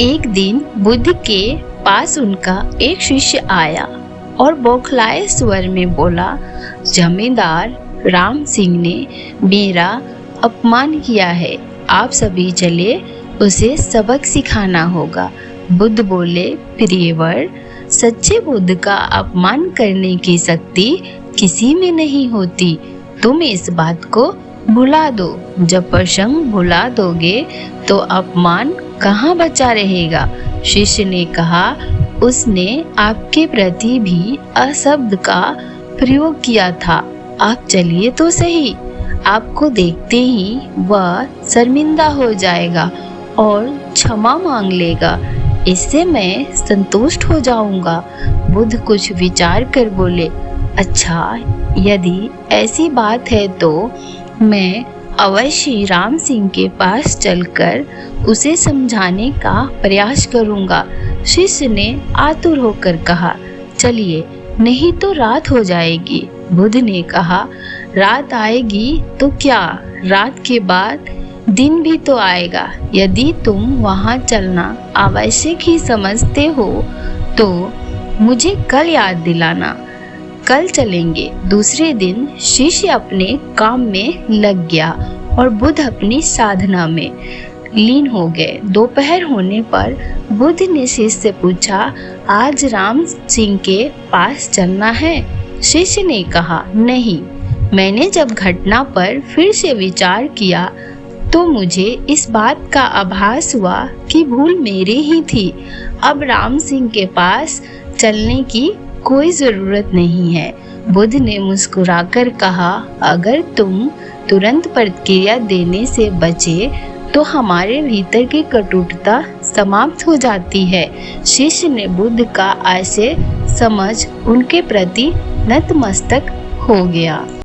एक दिन बुद्ध के पास उनका एक शिष्य आया और बौखलाए स्वर में बोला, जमींदार, राम सिंह ने मेरा अपमान किया है। आप सभी चले, उसे सबक सिखाना होगा। बुद्ध बोले, प्रियवर, सच्चे बुद्ध का अपमान करने की शक्ति किसी में नहीं होती। तुम इस बात को भुला दो। जब प्रसंग भुला दोगे तो अपमान कहाँ बचा रहेगा? शिष्य ने कहा, उसने आपके प्रति भी अशब्द का प्रयोग किया था। आप चलिए तो सही। आपको देखते ही वह शर्मिंदा हो जाएगा और क्षमा मांग लेगा। इससे मैं संतुष्ट हो जाऊँगा। बुद्ध कुछ विचार कर बोले अच्छा यदि ऐसी बात है तो मैं अवश्य राम सिंह के पास चलकर उसे समझाने का प्रयास करूँगा। शिष्य ने आतुर होकर कहा, चलिए, नहीं तो रात हो जाएगी। बुद्ध ने कहा, रात आएगी तो क्या? रात के बाद दिन भी तो आएगा। यदि तुम वहाँ चलना आवश्यक ही समझते हो तो मुझे कल याद दिलाना। कल चलेंगे। दूसरे दिन शिष्य अपने काम में लग गया और बुद्ध अपनी साधना में लीन हो गए। दोपहर होने पर बुद्ध ने शिष्य से पूछा, आज राम सिंह के पास चलना है? शिष्य ने कहा, नहीं। मैंने जब घटना पर फिर से विचार किया तो मुझे इस बात का आभास हुआ कि भूल मेरी ही थी। अब राम सिंह के पास चलने की कोई ज़रूरत नहीं है। बुद्ध ने मुस्कुराकर कहा, अगर तुम तुरंत प्रतिक्रिया देने से बचे तो हमारे भीतर की कटुता समाप्त हो जाती है। शिष्य ने बुद्ध का आशय समझ उनके प्रति नतमस्तक हो गया।